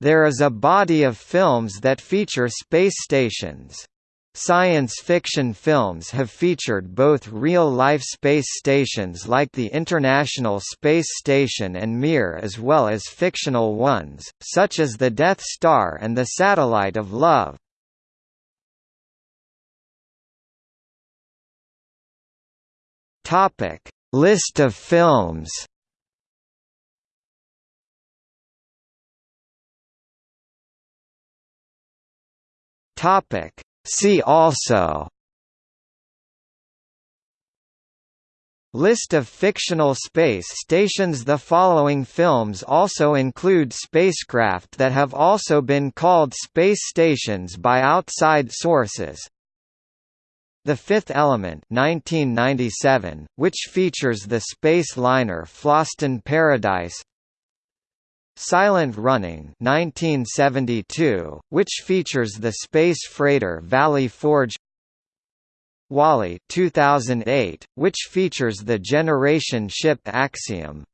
There is a body of films that feature space stations. Science fiction films have featured both real-life space stations like the International Space Station and Mir as well as fictional ones, such as the Death Star and the Satellite of Love. List of films Topic. See also. List of fictional space stations. The following films also include spacecraft that have also been called space stations by outside sources. The Fifth Element 1997, which features the space liner Fhloston Paradise Silent Running 1972, which features the space freighter Valley Forge WALL-E 2008, which features the generation ship Axiom